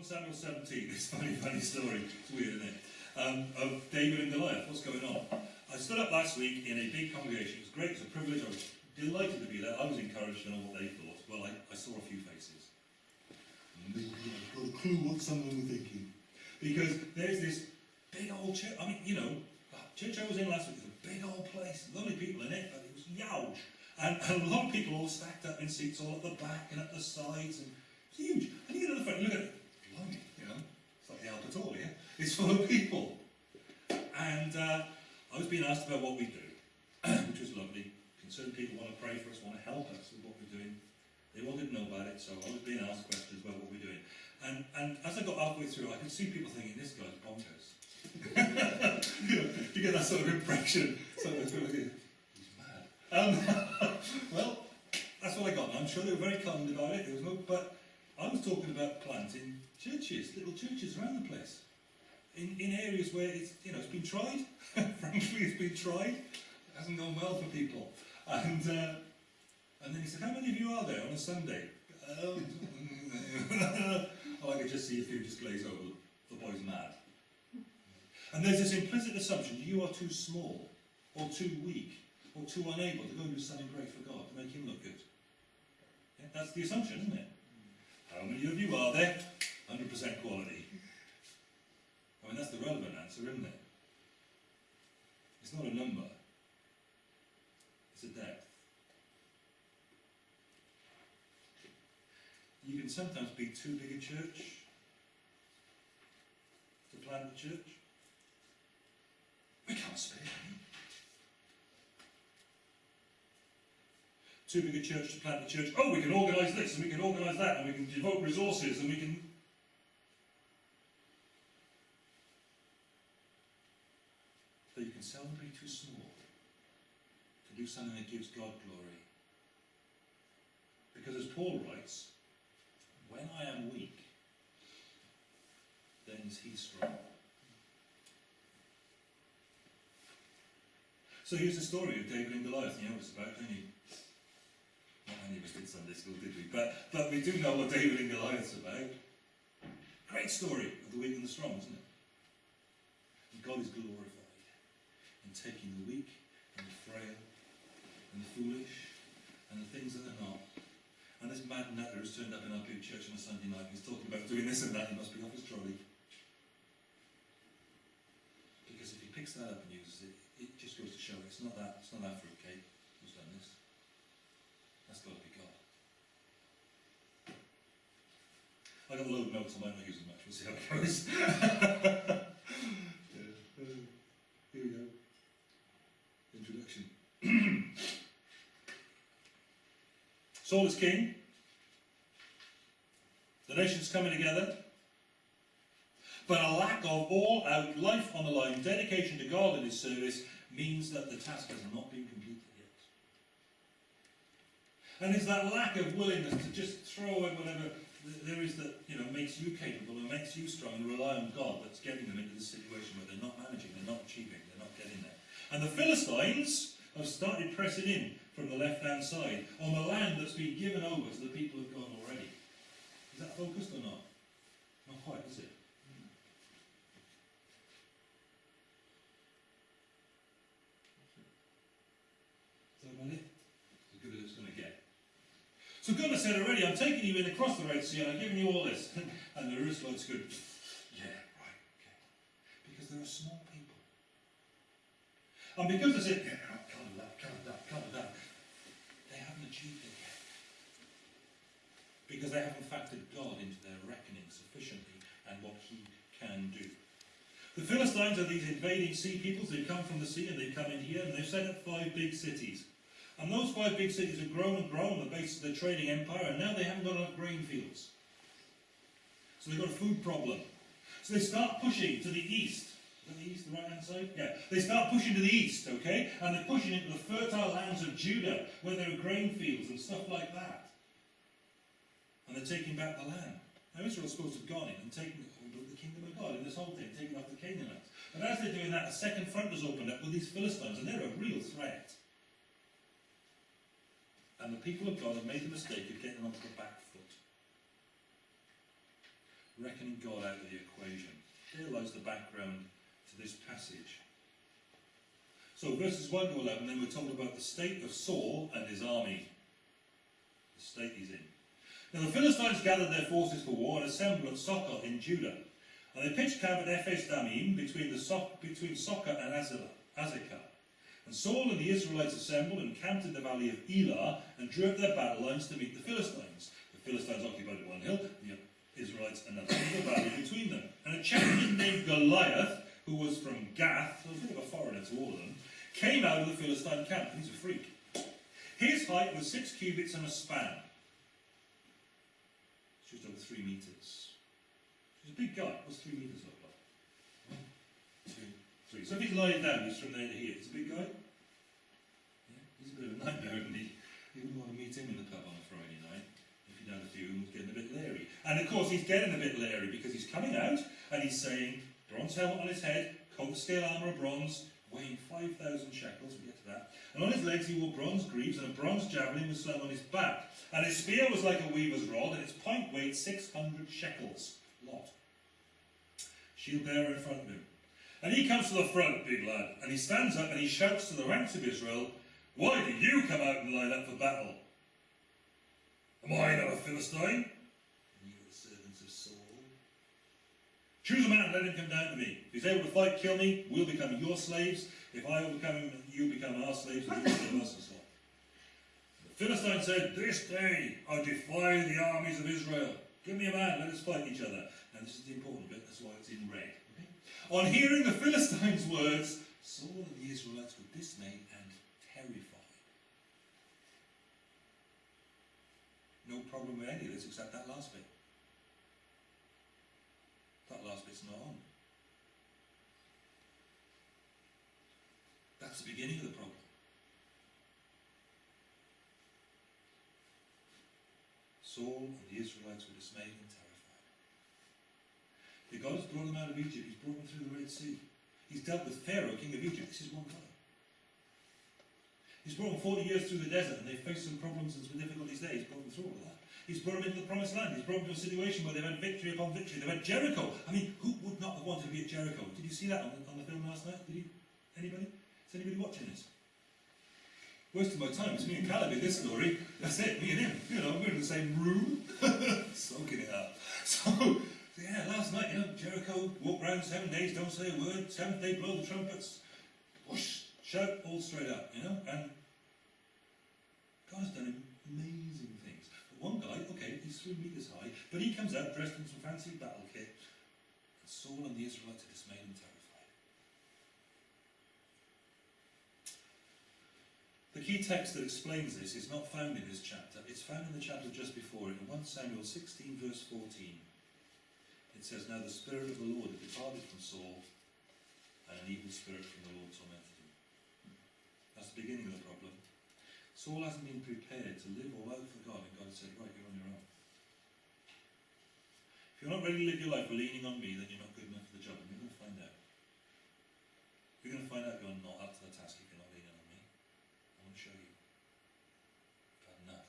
1 Samuel 17, this funny, funny story, it's weird, isn't it? Um, of David and Goliath, what's going on? I stood up last week in a big congregation, it was great, it was a privilege, I was delighted to be there, I was encouraged to know what they thought. Well, I, I saw a few faces. I've got a clue what some of them were thinking. Because there's this big old church, I mean, you know, church I was in last week was a big old place, lovely people in it, but it was huge. And, and a lot of people all stacked up in seats all at the back and at the sides, and it's huge. And you get to the front, look at it, blimey, you know, it's like the Albert It's full of people. And uh, I was being asked about what we do, which was lovely. Concerned people want to pray for us, want to help us with what we're doing. They wanted to know about it, so I was being asked questions about what we're doing. And, and as I got halfway through, I could see people thinking, this guy's bonkers. you, know, you get that sort of impression. Of, he's mad. Um, well, that's what I got. I'm sure they were very kind about it. Was but I was talking about planting churches, little churches around the place, in, in areas where it's you know it's been tried. Frankly, it's been tried. It hasn't gone well for people. And uh, and then he said, "How many of you are there on a Sunday?" Oh, I could just see a few just glaze over. The boy's mad. And there's this implicit assumption you are too small, or too weak, or too unable to go and do something great for God to make Him look good. Yeah, that's the assumption, isn't it? How many of you are there? 100% quality. Mean, that's the relevant answer, isn't it? It's not a number, it's a depth. You can sometimes be too big a church to plant a church. We can't spare any. Too big a church to plant a church. Oh, we can organise this and we can organise that and we can devote resources and we can. But you can be too small to do something that gives God glory. Because as Paul writes, when I am weak, then is he strong. So here's the story of David and Goliath. You know what it's about, don't you? Not many of us did Sunday school, did we? But, but we do know what David and Goliath's about. Great story of the weak and the strong, isn't it? And God is glorified in taking the weak and the frail and the foolish and the things that are not. And this mad nutter has turned up in our big church on a Sunday night and he's talking about doing this and that, he must be off his trolley. Because if he picks that up and uses it, it just goes to show it's not that it's not that fruitcake who's done this. That's got to be God. I got a load of notes, I might not use them much, we'll see how it goes. yeah. here we go. Introduction. Saul is king. The nation's coming together. But a lack of all out life on the line, dedication to God and His service, means that the task has not been completed yet. And it's that lack of willingness to just throw away whatever there is that you know makes you capable and makes you strong and rely on God that's getting them into the situation where they're not managing, they're not achieving, they're not getting there. And the Philistines have started pressing in from the left-hand side on the land that's been given over to the people of God already. Is that focused or not? Not quite, is it? Is that it? As good as it's going to get. So God has said already, I'm taking you in across the Red Sea and I'm giving you all this. and the Israelites go, yeah, right, okay. Because they're a small. And because they said, yeah, can't do that, can't that, can't that, they haven't achieved it yet. Because they haven't factored God into their reckoning sufficiently and what he can do. The Philistines are these invading sea peoples. They've come from the sea and they've come in here and they've set up five big cities. And those five big cities have grown and grown on the basis of their trading empire, and now they haven't got enough grain fields. So they've got a food problem. So they start pushing to the east. That the east, the right hand side? Yeah. They start pushing to the east, okay? And they're pushing into the fertile lands of Judah, where there are grain fields and stuff like that. And they're taking back the land. Now Israel's supposed to have gone in and taken the kingdom of God in this whole thing, taking off the Canaanites. But as they're doing that, a second front was opened up with these Philistines, and they're a real threat. And the people of God have made the mistake of getting onto the back foot. reckoning God out of the equation. Here lies the background to this passage. So verses 1 to 11, then we're told about the state of Saul and his army. The state he's in. Now the Philistines gathered their forces for war and assembled at Socoh in Judah. And they pitched camp at Ephes Damim between, the so between Socoh and Azekah. And Saul and the Israelites assembled and camped in the valley of Elah and drew up their battle lines to meet the Philistines. The Philistines occupied one hill, the Israelites another, a valley between them. And a champion named Goliath, who was from Gath, so a bit of a foreigner to all of them, came out of the Philistine camp. He's a freak. His height was six cubits and a span. Just over three metres. He's a big guy. What's three metres look like? One, two, three. So if he's lying down, he's from there to here. He's a big guy. Yeah, he's a bit of a nightmare, isn't he? You wouldn't want to meet him in the pub on a Friday night if you'd had a few and was getting a bit leery. And of course, he's getting a bit leery because he's coming out and he's saying, bronze helmet on his head, coat of scale armour of bronze, weighing 5,000 shekels, we'll get to that. And on his legs he wore bronze greaves, and a bronze javelin was slung on his back. And his spear was like a weaver's rod, and its point weighed 600 shekels. Lot. Shield bearer in front of him. And he comes to the front, big lad, and he stands up and he shouts to the ranks of Israel, Why did you come out and line up for battle? Am I not a Philistine? And you are the servants of Saul. Choose a man and let him come down to me. If he's able to fight, kill me, we'll become your slaves. If I become him, you become our slaves, and you become us, and so. The Philistine said, This day I defy the armies of Israel. Give me a man, let us fight each other. Now this is the important bit, that's why it's in red. Okay? On hearing the Philistines' words, Saul and the Israelites were dismayed and terrified. No problem with any of this except that last bit. Last bit's not on. That's the beginning of the problem. Saul and the Israelites were dismayed and terrified. The God has brought them out of Egypt. He's brought them through the Red Sea. He's dealt with Pharaoh, king of Egypt. This is one guy. He's brought them 40 years through the desert and they faced some problems and some difficulties there. He's brought them through all that. He's brought them into the promised land. He's brought them to a situation where they've had victory upon victory. They've had Jericho. I mean, who would not have wanted to be at Jericho? Did you see that on the, on the film last night? Did you? Anybody? Is anybody watching this? Wasting my time. It's me and Caleb in this story. That's it, me and him. You know, we're in the same room, soaking it up. So, yeah, last night, you know, Jericho, walk around seven days, don't say a word. Seventh day, blow the trumpets. Whoosh, shout all straight up, you know. And God has done amazing things. One guy, okay, he's three meters high, but he comes out dressed in some fancy battle kit. And Saul and the Israelites are dismayed and terrified. The key text that explains this is not found in this chapter. It's found in the chapter just before it, in 1 Samuel 16, verse 14. It says, Now the Spirit of the Lord had departed from Saul, and an evil spirit from the Lord tormented him. That's the beginning of the problem. Saul hasn't been prepared to live all out for God, and God said, Right, you're on your own. If you're not ready to live your life leaning on me, then you're not good enough for the job, and you're going to find out. You're going to find out you're not up to the task if you're not leaning on me. I want to show you. Enough.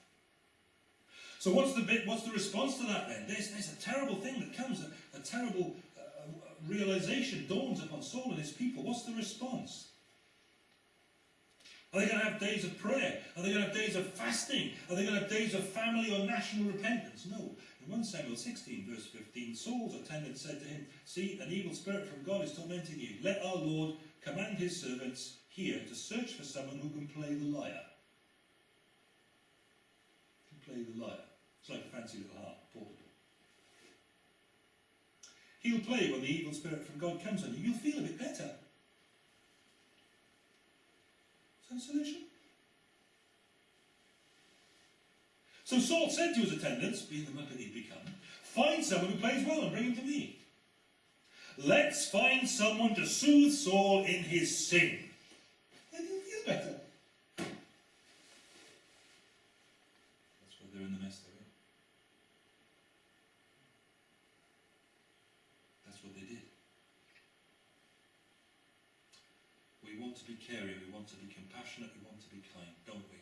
So what's the bit? What's the response to that then? There's, there's a terrible thing that comes, a, a terrible uh, realization dawns upon Saul and his people. What's the response? Are they going to have days of prayer? Are they going to have days of fasting? Are they going to have days of family or national repentance? No. In 1 Samuel 16, verse 15, Saul's attendant said to him, See, an evil spirit from God is tormenting you. Let our Lord command his servants here to search for someone who can play the lyre. Can play the lyre. It's like a fancy little harp, portable. He'll play when the evil spirit from God comes on you. You'll feel a bit better. Solution? So Saul said to his attendants, being the muppet he'd become, find someone who plays well and bring him to me. Let's find someone to soothe Saul in his sin. Then he'll feel better. That's why they're in the mess they're in. That's what they did. We want to be caring, we want to be compassionate, we want to be kind, don't we?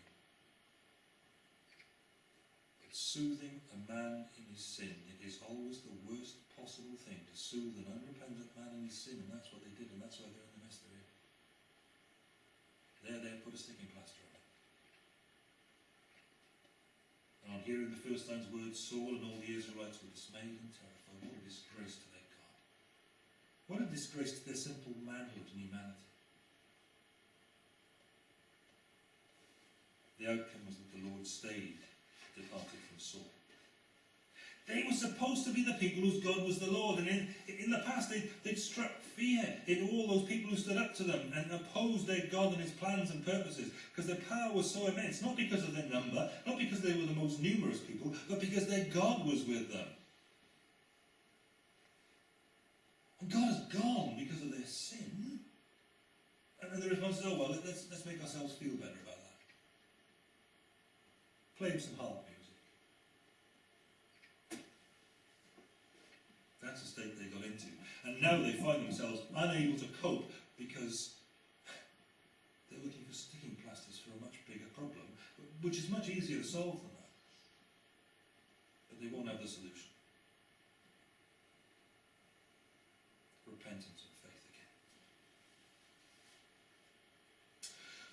But soothing a man in his sin, it is always the worst possible thing to soothe an unrepentant man in his sin, and that's what they did, and that's why they're in the mess they're in. There, there, put a sticking plaster on it. And on hearing the Philistines' words, Saul and all the Israelites were dismayed and terrified. What a disgrace to their God. What a disgrace to their simple manhood and humanity. The outcome was that the Lord stayed, departed from Saul. They were supposed to be the people whose God was the Lord, and in, in the past they'd, they'd struck fear in all those people who stood up to them and opposed their God and his plans and purposes, because their power was so immense, not because of their number, not because they were the most numerous people, but because their God was with them. And God has gone because of their sin. And the response is, oh well, let's, let's make ourselves feel better about that. Play some harp music. That's the state they got into. And now they find themselves unable to cope because they're looking for sticking plasters for a much bigger problem, which is much easier to solve than that. But they won't have the solution. Repentance and faith again.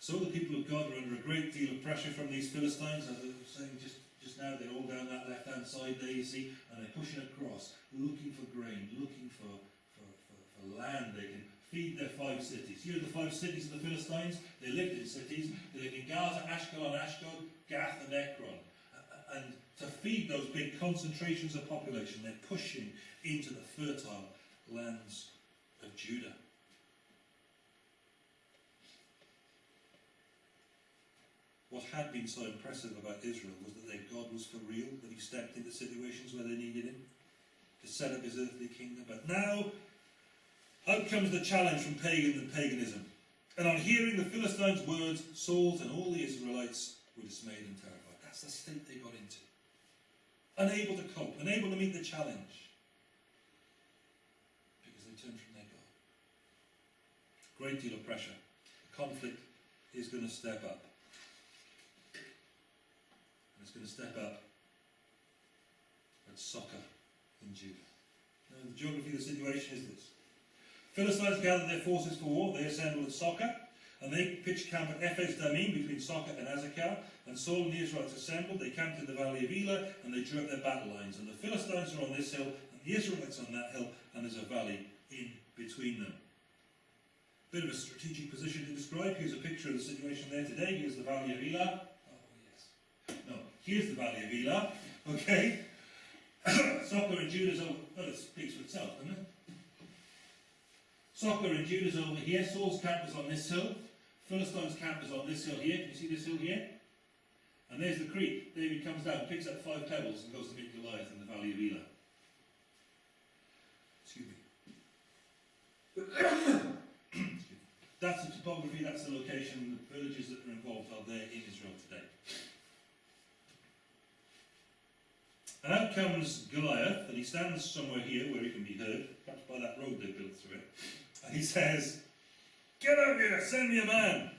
So the people of God are under a great deal of pressure from these Philistines, as I was saying just, just now, they're all down that left-hand side there, you see, and they're pushing across, looking for grain, looking for, for, for, for land they can feed their five cities. Here are the five cities of the Philistines. They lived in cities. They lived in Gaza, Ashkelon, Ashdod, Gath and Ekron. And to feed those big concentrations of population, they're pushing into the fertile lands of Judah. What had been so impressive about Israel was that their God was for real, that he stepped into situations where they needed him to set up his earthly kingdom. But now, out comes the challenge from pagan and paganism. And on hearing the Philistines' words, Saul and all the Israelites were dismayed and terrified. That's the state they got into. Unable to cope, unable to meet the challenge. Because they turned from their God. Great deal of pressure. The Conflict is going to step up. It's going to step up at Socoh in Judah. Now, the geography of the situation is this. Philistines gathered their forces for war. They assembled at Socoh, and they pitched camp at Ephes Damim between Socoh and Azekah. And Saul and the Israelites assembled. They camped in the valley of Elah, and they drew up their battle lines. And the Philistines are on this hill, and the Israelites on that hill, and there's a valley in between them. Bit of a strategic position to describe. Here's a picture of the situation there today. Here's the valley of Elah. Oh, here's the valley of Elah. Okay. Socoh and Judah's over. Oh, well, it speaks for itself, doesn't it? Socoh and Judah's over here. Saul's camp is on this hill. Philistine's camp is on this hill here. Can you see this hill here? And there's the creek. David comes down, picks up five pebbles, and goes to meet Goliath in the valley of Elah. Excuse me. Excuse me. That's the topography, that's the location, the villages that are involved are there in Israel today. And out comes Goliath, and he stands somewhere here where he can be heard, perhaps by that road they built through it. And he says, Get out here, send me a man.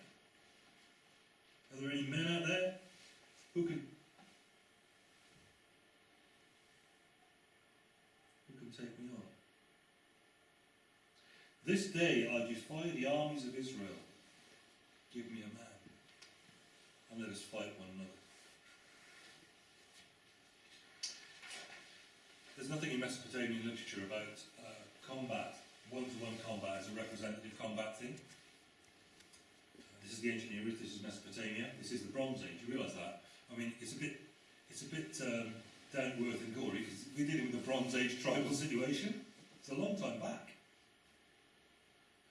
Are there any men out there who can who can take me on? This day I defy the armies of Israel. Give me a man, and let us fight one another. There's nothing in Mesopotamian literature about uh, combat, one-to-one combat as a representative combat thing. Uh, this is the ancient East, this is Mesopotamia, this is the Bronze Age, you realise that? I mean, it's a bit, it's a bit um, down to earth and gory because we're dealing with a Bronze Age tribal situation. It's a long time back.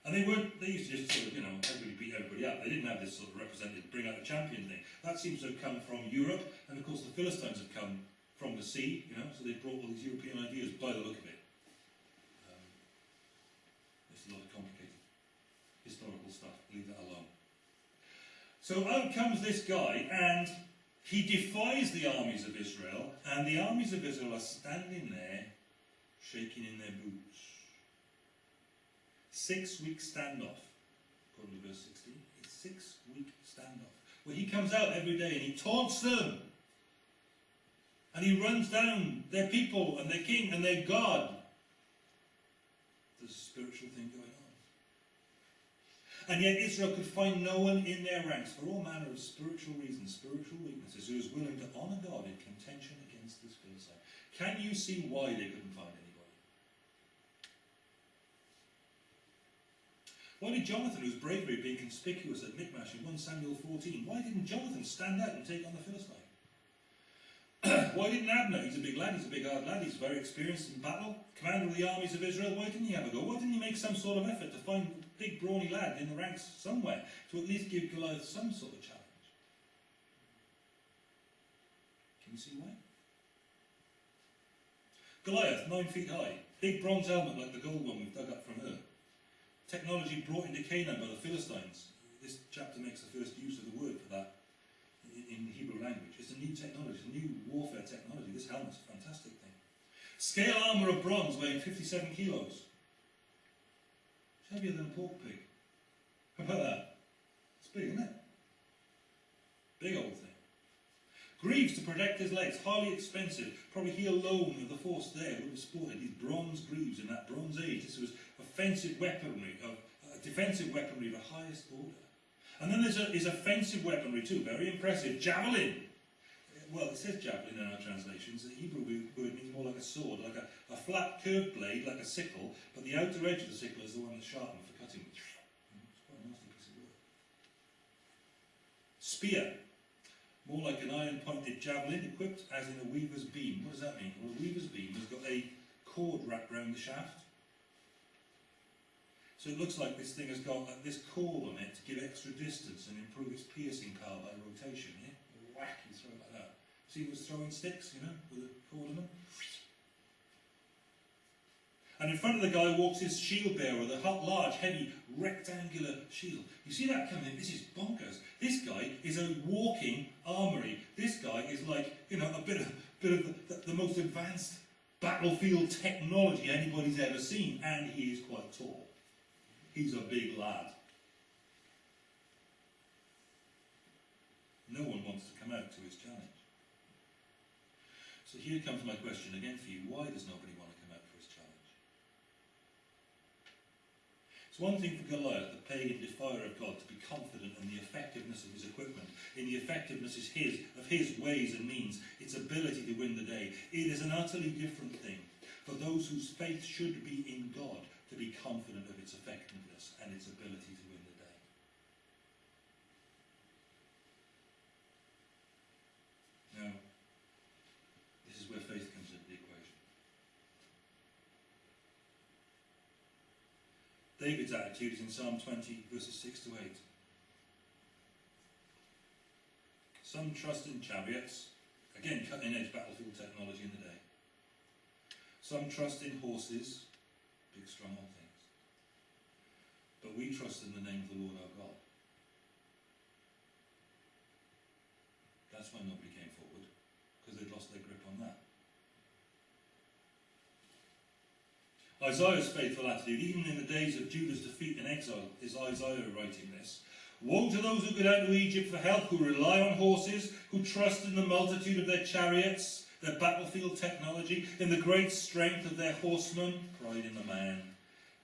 And they weren't, they used to just sort of, you know, everybody beat everybody up. They didn't have this sort of representative, bring out a champion thing. That seems to have come from Europe, and of course the Philistines have come from the sea, you know, so they brought all these European ideas by the look of it. Um, it's a lot of complicated historical stuff, leave that alone. So out comes this guy, and he defies the armies of Israel, and the armies of Israel are standing there, shaking in their boots. Six week standoff, according to verse 16. It's six week standoff. Where he comes out every day and he taunts them And he runs down their people and their king and their God. There's a spiritual thing going on. And yet Israel could find no one in their ranks for all manner of spiritual reasons, spiritual weaknesses, who was willing to honour God in contention against this Philistine. Can you see why they couldn't find anybody? Why did Jonathan, whose bravery being conspicuous at Michmash in 1 Samuel 14, why didn't Jonathan stand out and take on the Philistine? why didn't Abner, he's a big lad, he's a big hard lad, he's very experienced in battle, commander of the armies of Israel, why didn't he have a go? Why didn't he make some sort of effort to find a big brawny lad in the ranks somewhere to at least give Goliath some sort of challenge? Can you see why? Goliath, nine feet high, big bronze helmet like the gold one we've dug up from her. Technology brought into Canaan by the Philistines. This chapter makes the first use of the word for that in the Hebrew language. It's a new technology, it's a new warfare technology. This helmet's a fantastic thing. Scale armour of bronze weighing 57 kilos. It's heavier than a pork pig. How about that? It's big, isn't it? Big old thing. Greaves to protect his legs, highly expensive. Probably he alone of the force there would have sported these bronze greaves in that Bronze Age. This was offensive weaponry, of uh, defensive weaponry of the highest order. And then there's a, his offensive weaponry too, very impressive. Javelin. Well, it says javelin in our translations. The Hebrew word means more like a sword, like a, a flat curved blade, like a sickle, but the outer edge of the sickle is the one that's sharpened for cutting. It's quite a nasty piece of work. Spear. More like an iron-pointed javelin equipped as in a weaver's beam. What does that mean? Well, a weaver's beam has got a cord wrapped around the shaft. So it looks like this thing has got like, this cord on it to give extra distance and improve its piercing power by rotation. Yeah? Whack, you throw it like that. See those throwing sticks, you know, with a cord on them? And in front of the guy walks his shield bearer a large, heavy, rectangular shield. You see that coming in? This is bonkers. This guy is a walking armory. This guy is like, you know, a bit of, bit of the, the, the most advanced battlefield technology anybody's ever seen, and he is quite tall. He's a big lad. No one wants to come out to his challenge. So here comes my question again for you. Why does nobody want to come out for his challenge? It's one thing for Goliath, the pagan defier of God, to be confident in the effectiveness of his equipment, in the effectiveness of his, of his ways and means, its ability to win the day. It is an utterly different thing for those whose faith should be in God to be confident of its effectiveness and its ability to win the day. Now, this is where faith comes into the equation. David's attitude is in Psalm 20, verses 6 to 8. Some trust in chariots, again, cutting edge battlefield technology in the day. Some trust in horses, old things. But we trust in the name of the Lord our God. That's why nobody came forward, because they'd lost their grip on that. Isaiah's faithful attitude, even in the days of Judah's defeat and exile, is Isaiah writing this. Woe to those who go down to Egypt for help, who rely on horses, who trust in the multitude of their chariots, their battlefield technology, in the great strength of their horsemen, pride in the man.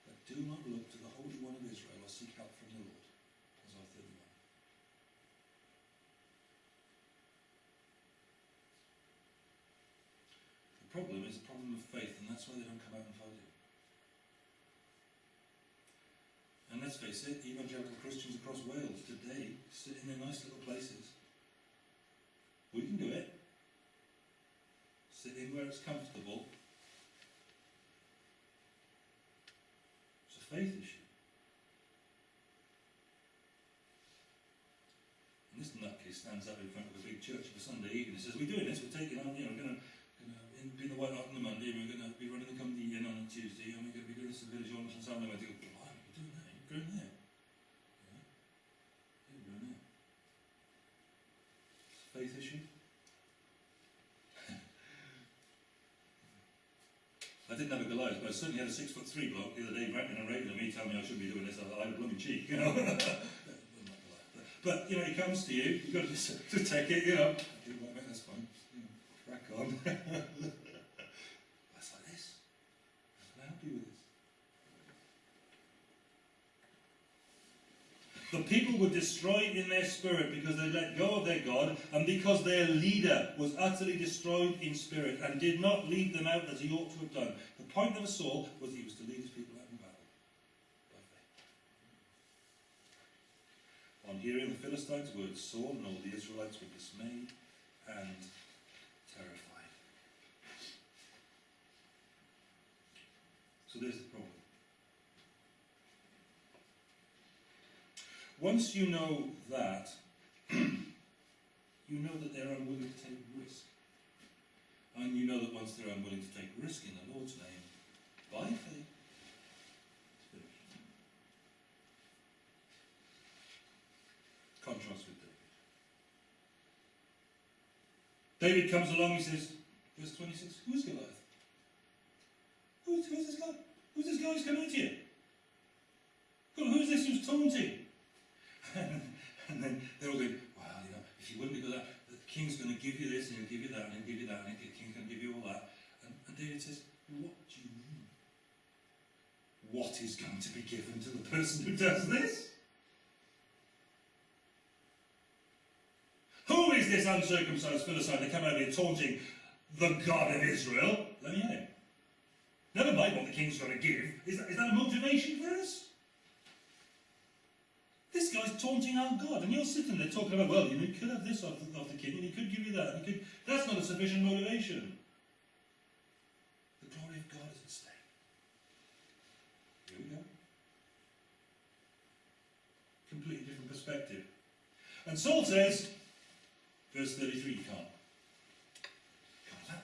But do not look to the Holy One of Israel or seek help from the Lord. Isaiah 31. The problem is a problem of faith, and that's why they don't come out and fight it. And let's face it, evangelical Christians across Wales today sit in their nice little places. We can do it. In where it's comfortable. It's a faith issue. And this nutcase stands up in front of a big church on a Sunday evening and says, We're doing this, we're taking on, you know, we're going to be in the White Hart on the Monday, and we're going to be running the company in on a Tuesday, and we're going to be doing this at Village on Sunday. And I go, Blimey, you're doing that, you're going there. Yeah, you're going there. It's a faith issue. I didn't have a Goliath, but I certainly had a six foot three bloke the other day ranting and raving at me, telling me I shouldn't be doing this. I had a blooming cheek, you know. but you know, he comes to you, you've got to, to take it, you know. Okay, well, mate, that's fine. You know, crack on. That's like this. How can I help you with this? The people were destroyed in their spirit because they let go of their God and because their leader was utterly destroyed in spirit and did not lead them out as he ought to have done. The point of Saul was he was to lead his people out in battle. On hearing the Philistines' words, Saul and all the Israelites were dismayed and terrified. So there's the problem. Once you know that, you know that they're unwilling to take risk. And you know that once they're unwilling to take risk in the Lord's name, by faith. Contrast with David. David comes along, he says, verse 26, who's Goliath? Who's, who's this guy? Who's this guy who's coming at you? Who's this who's taunting? and then they're all going, well, you know, if you wouldn't because that, the king's going to give you this and he'll give you that and he'll give you that and the king's going to give you all that. And, and David says, what do you mean? What is going to be given to the person who does this? Who is this uncircumcised Philistine that come out here taunting the God of Israel? Let me hear him. Never mind what the king's going to give. Is that, is that a motivation for us? Guy's taunting our God, and you're sitting there talking about, well, you, know, you could have this of the, of the king, and he could give you that, and he could. That's not a sufficient motivation. The glory of God is at stake. Here we go. Completely different perspective. And Saul says, verse 33, you can't. Can't that?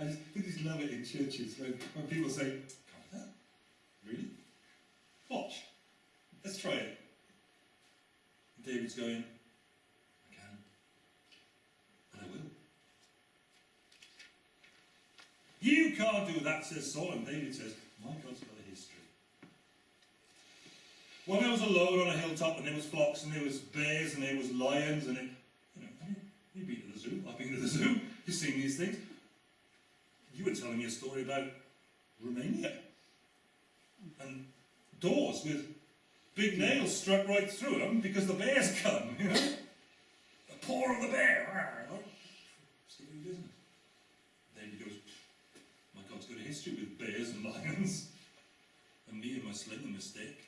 I just, love it in churches when, when people say, can't that? Really? Watch. Let's try it. David's going, I can. And I will. You can't do that, says Saul. And David says, My God's got a history. When I was alone on a hilltop and there was flocks and there was bears and there was lions and it, you know, you've been to the zoo. I've been to the zoo. You've seen these things. You were telling me a story about Romania. And doors with big nails struck right through them because the bears come, you know. The paw of the bear. Business. David goes, my God's got a history with bears and lions. And me and my sling a mistake.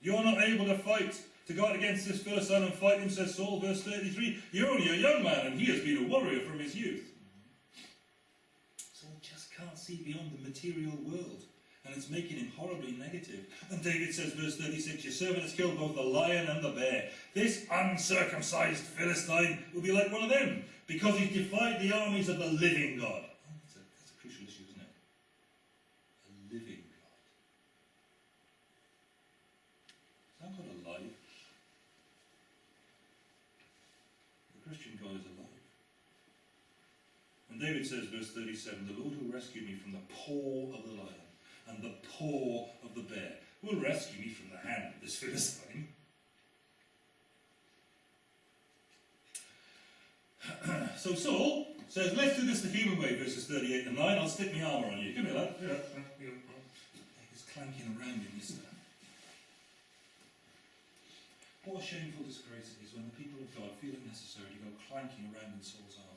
You're not able to fight to go out against this Philistine and fight him, says Saul, verse 33. You're only a young man, and he has been a warrior from his youth. Saul just can't see beyond the material world and it's making him horribly negative. And David says, verse 36, Your servant has killed both the lion and the bear. This uncircumcised Philistine will be like one of them, because he's defied the armies of the living God. Oh, that's, a, that's a crucial issue, isn't it? A living God. Is that God alive? The Christian God is alive. And David says, verse 37, The Lord will rescue me from the paw of the lion and the paw of the bear Who will rescue me from the hand of this Philistine. so Saul says, let's do this the human way, verses 38 and 9. I'll stick my armour on you. Give me that. He's clanking around in this stuff. What a shameful disgrace it is when the people of God feel it necessary to go clanking around in Saul's armour.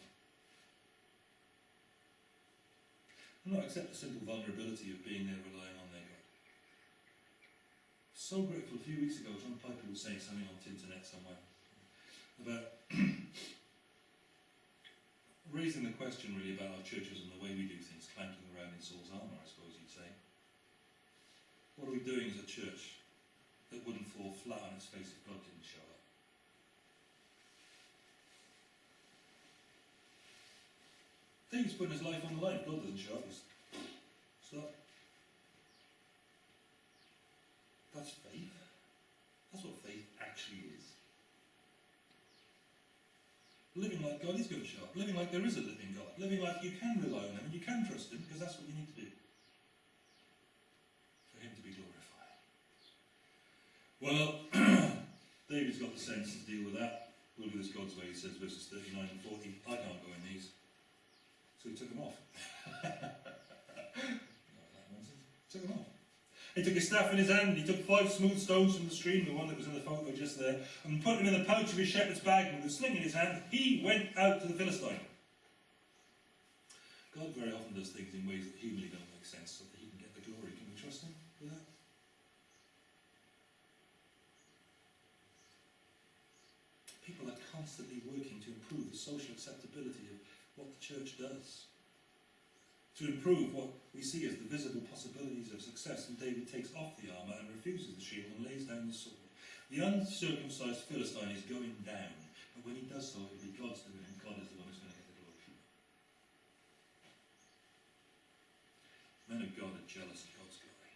Not accept the simple vulnerability of being there relying on their God. So grateful. A few weeks ago, John Piper was saying something on the internet somewhere about raising the question really about our churches and the way we do things, clanking around in Saul's armour, I suppose you'd say. What are we doing as a church that wouldn't fall flat on its face if God didn't show David's putting his life on the line. God doesn't show up. He's stop. That's faith. That's what faith actually is. Living like God is going to show up. Living like there is a living God. Living like you can rely on Him and you can trust Him because that's what you need to do. For Him to be glorified. Well, David's got the sense to deal with that. we'll do this God's way, he says, verses 39 and 40. I can't go in these. He took them off. took them off. He took his staff in his hand, he took five smooth stones from the stream, the one that was in the photo just there, and put them in the pouch of his shepherd's bag, and with a sling in his hand, he went out to the Philistine. God very often does things in ways that humanly don't make sense, so that he can get the glory. Can we trust him with that? People are constantly working to improve the social acceptability of what the church does. To improve what we see as the visible possibilities of success, and David takes off the armour and refuses the shield and lays down the sword. The uncircumcised Philistine is going down, but when he does so, it will be God's doing, and God is the one who's going to get the glory. Men of God are jealous of God's glory.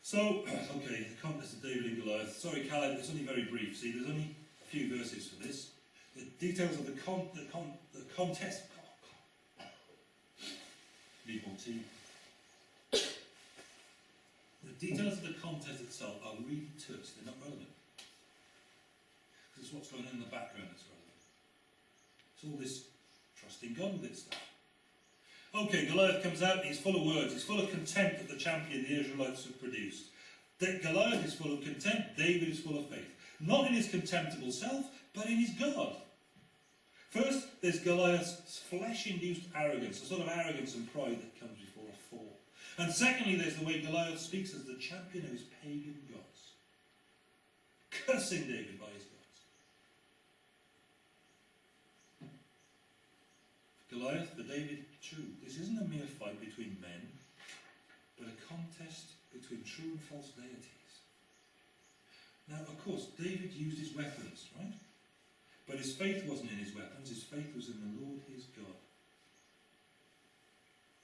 So, okay, the contest of David and Goliath. Sorry, Caleb, it's only very brief. See, there's only few verses for this. The details of the con, the con, the contest. Tea. The details of the contest itself are really terse. They're not relevant. This is what's going on in the background that's relevant. It's all this trusting God with it stuff. Okay, Goliath comes out and he's full of words. He's full of contempt at the champion the Israelites have produced. Goliath is full of contempt, David is full of faith. Not in his contemptible self, but in his God. First, there's Goliath's flesh-induced arrogance, a sort of arrogance and pride that comes before a fall. And secondly, there's the way Goliath speaks as the champion of his pagan gods, cursing David by his gods. Goliath, for David, too. This isn't a mere fight between men, but a contest between true and false deities. Now, of course, David used his weapons, right? But his faith wasn't in his weapons, his faith was in the Lord his God.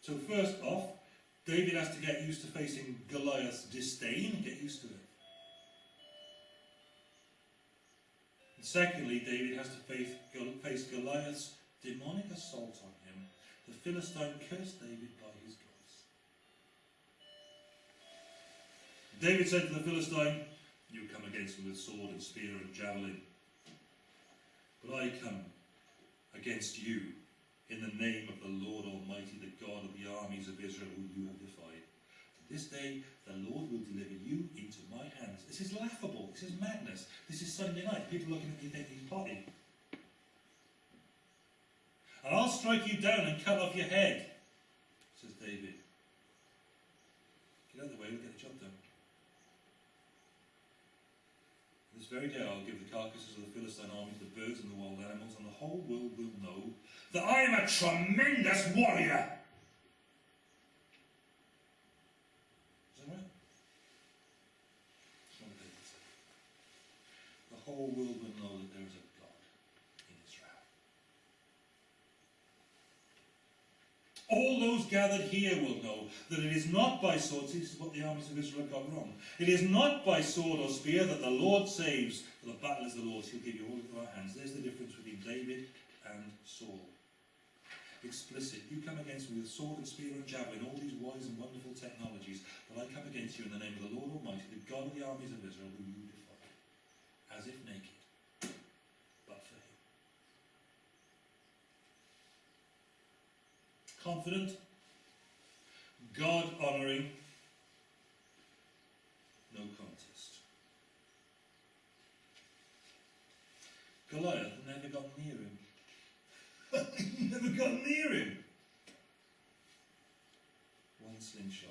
So first off, David has to get used to facing Goliath's disdain, get used to it. And secondly, David has to face, Goliath's demonic assault on him. The Philistine cursed David by his gods. David said to the Philistine, You come against me with sword and spear and javelin, but I come against you in the name of the Lord Almighty, the God of the armies of Israel, whom you have defied. This day the Lord will deliver you into my hands. This is laughable. This is madness. This is Sunday night. People looking at you thinking potty. And I'll strike you down and cut off your head, says David. Get out of the way, we'll get the job done. This very day I'll give the carcasses of the Philistine army to the birds and the wild animals, and the whole world will know that I am a tremendous warrior. Is that right? The whole world will know that there is a God in Israel. All those gathered here will know that it is not by sword, this is what the armies of Israel got wrong. It is not by sword or spear that the Lord saves, for the battle is the Lord's, he'll give you all into our hands. There's the difference between David and Saul. Explicit. You come against me with sword and spear and javelin, all these wise and wonderful technologies, but I come against you in the name of the Lord Almighty, the God of the armies of Israel, who you defy, as if naked, but for him. Confident, God honouring, no contest. Goliath never got near him. he never got near him. One slingshot.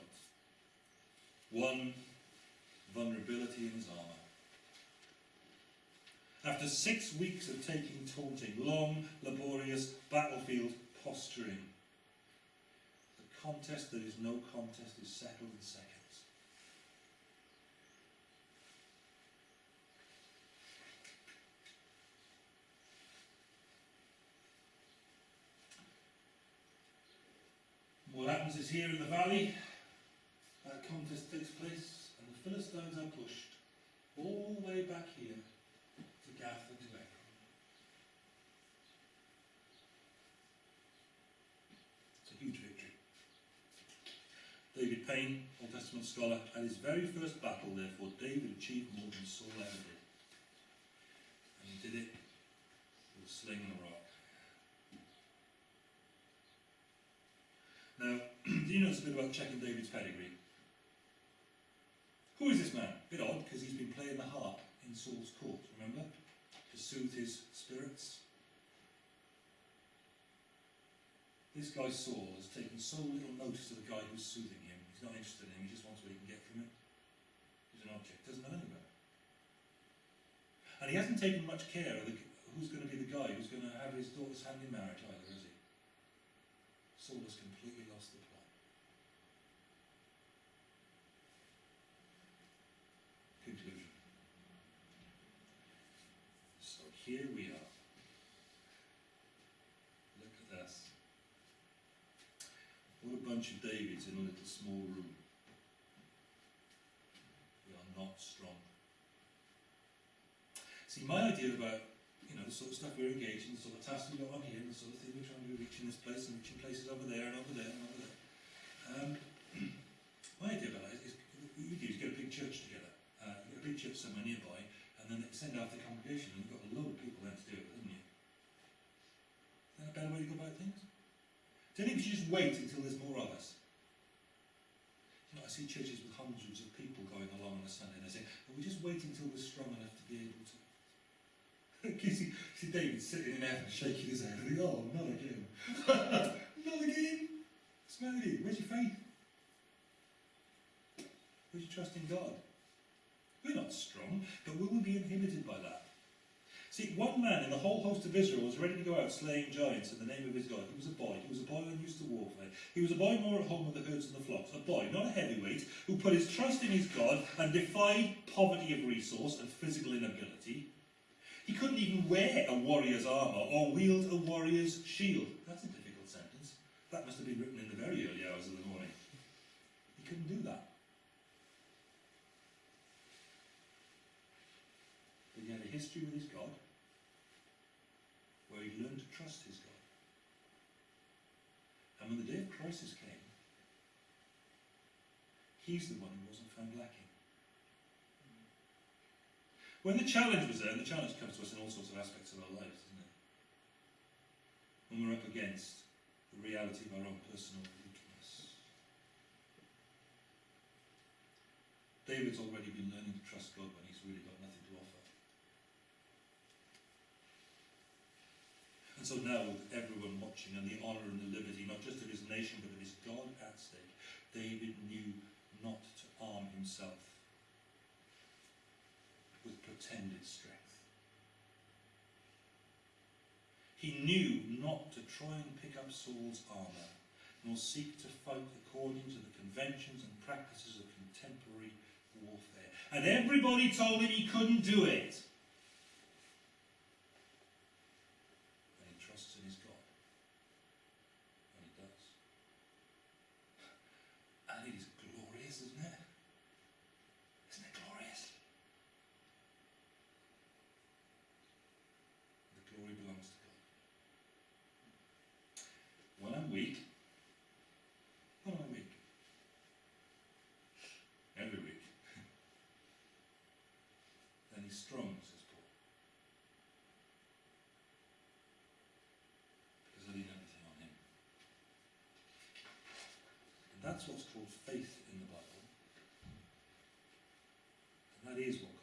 One vulnerability in his armour. After six weeks of taking taunting, long, laborious battlefield posturing, contest that is no contest is settled in seconds. What happens is here in the valley, that contest takes place, and the Philistines are pushed all the way back here to Gath and to. It's a huge victory. David Payne, Old Testament scholar, at his very first battle, therefore, David achieved more than Saul ever did. And he did it with a sling and a rock. Now, do you notice a bit about checking David's pedigree? Who is this man? A bit odd, because he's been playing the harp in Saul's court, remember? To soothe his spirits. This guy Saul has taken so little notice of the guy who's soothing him. He's not interested in him, he just wants what he can get from it. He's an object, doesn't know anything about it. And he hasn't taken much care of the, who's going to be the guy who's going to have his daughter's hand in marriage either, has he? Saul has completely lost the plot. Conclusion. So here we are. Look at us. What a bunch of Davids in a little small room. We are not strong. See, my idea about you know, the sort of stuff we're engaged in, the sort of tasks we've got on here, the sort of thing we're trying to reach in this place and reaching places over there and over there and over there. Um, my idea about it is, what you do is get a big church together, uh, get a big church somewhere nearby, and then send out the congregation, and you've got a load of people there to do it, haven't you? Is that a better way to go about things? Do you think just wait until there's more of us? You know, I see churches with hundreds of people going along on a Sunday, and they say, well, we just wait until we're strong enough to be able to you see, see David sitting in heaven shaking his head, and think, oh, not again. not again. Matter with you? Where's your faith? Where's your trust in God? We're not strong, but will we be inhibited by that. See, one man in the whole host of Israel was ready to go out slaying giants in the name of his God. He was a boy. He was a boy unused to warfare. He was a boy more at home with the herds and the flocks. A boy, not a heavyweight, who put his trust in his God and defied poverty of resource and physical inability. He couldn't even wear a warrior's armour or wield a warrior's shield. That's a difficult sentence. That must have been written in the very early hours of the morning. He couldn't do that. But he had a history with his God where he learned to trust his God. And when the day of crisis came, he's the one who wasn't found lacking. When the challenge was there, and the challenge comes to us in all sorts of aspects of our lives, doesn't it? When we're up against the reality of our own personal weakness. David's already been learning to trust God when he's really got And so now, with everyone watching and the honour and the liberty, not just of his nation, but of his God at stake, David knew not to arm himself with pretended strength. He knew not to try and pick up Saul's armour, nor seek to fight according to the conventions and practices of contemporary warfare. And everybody told him he couldn't do it. And he trusts in his God. And he does. And it is glorious, isn't it? Isn't it glorious? The glory belongs to God. When I'm weak, when I'm weak, every week, then he's strong, says Paul. Because I lean everything on him. And that's what's called faith in the Bible. And that is what